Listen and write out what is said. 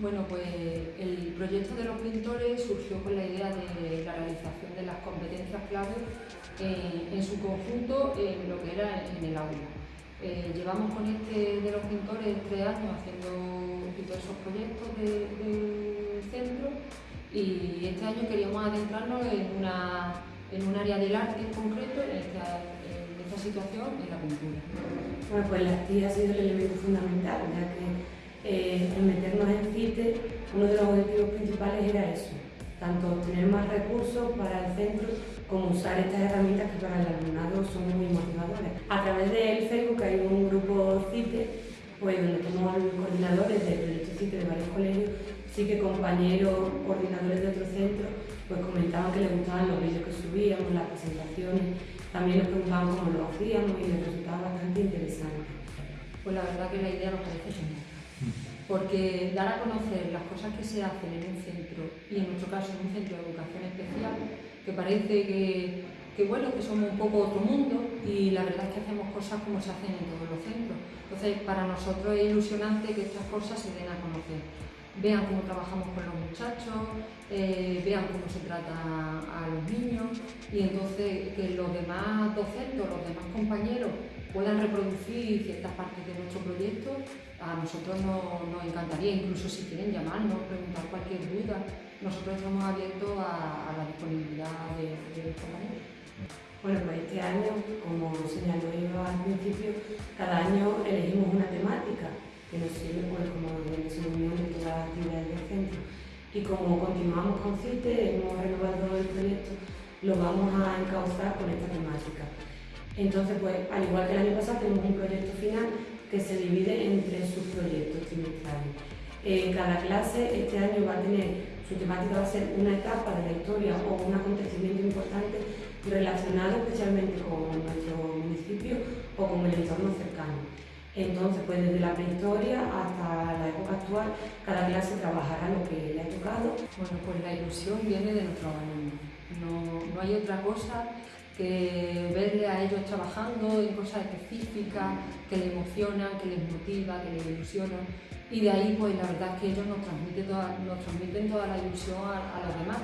Bueno, pues el proyecto de los pintores surgió con la idea de la realización de las competencias clave en su conjunto en lo que era en el aula. Eh, llevamos con este de los pintores tres años haciendo diversos proyectos del centro y este año queríamos adentrarnos en, una, en un área del arte en concreto, en esta, situación, en la pintura. Bueno, pues la TIA ha sido el elemento fundamental, ya que eh, en meternos en CITE, uno de los objetivos principales era eso, tanto tener más recursos para el centro como usar estas herramientas que para el alumnado son muy motivadoras. A través del Facebook hay un grupo CITE, pues donde tenemos coordinadores del proyecto CITE de varios colegios, sí que compañeros, coordinadores de otros centros, pues comentaban que les gustaban los vídeos que subíamos, las presentaciones, también nos preguntaban cómo lo hacíamos y les resultaba bastante interesante. Pues la verdad que la idea nos parece genial porque dar a conocer las cosas que se hacen en un centro, y en nuestro caso en un centro de educación especial, que parece que, que, bueno, que somos un poco otro mundo y la verdad es que hacemos cosas como se hacen en todos los centros. Entonces, para nosotros es ilusionante que estas cosas se den a conocer. Vean cómo trabajamos con los muchachos, eh, vean cómo se trata a los niños y entonces que los demás docentes los demás compañeros puedan reproducir ciertas partes de nuestro proyecto, a nosotros nos, encantaría, incluso si quieren llamarnos, preguntar cualquier duda, nosotros estamos abiertos a, la disponibilidad de, de compañeros. Bueno, pues este año, como señaló yo al principio, cada año elegimos una temática que nos sirve pues, como de unión de todas las actividades del centro. Y como continuamos con CITE, hemos renovado el proyecto, lo vamos a encauzar con esta temática. Entonces, pues, al igual que el año pasado, tenemos un proyecto final que se divide en tres subproyectos trimestrales. Cada clase este año va a tener, su temática va a ser una etapa de la historia o un acontecimiento importante relacionado especialmente con nuestro municipio o con el entorno cercano. Entonces, pues desde la prehistoria hasta la época actual, cada clase trabajará lo que le ha tocado. Bueno, pues la ilusión viene de nuestros alumnos. No, no hay otra cosa que verle a ellos trabajando en cosas específicas que les emocionan, que les motiva, que les ilusionan y de ahí pues la verdad es que ellos nos transmiten toda, nos transmiten toda la ilusión a, a los demás.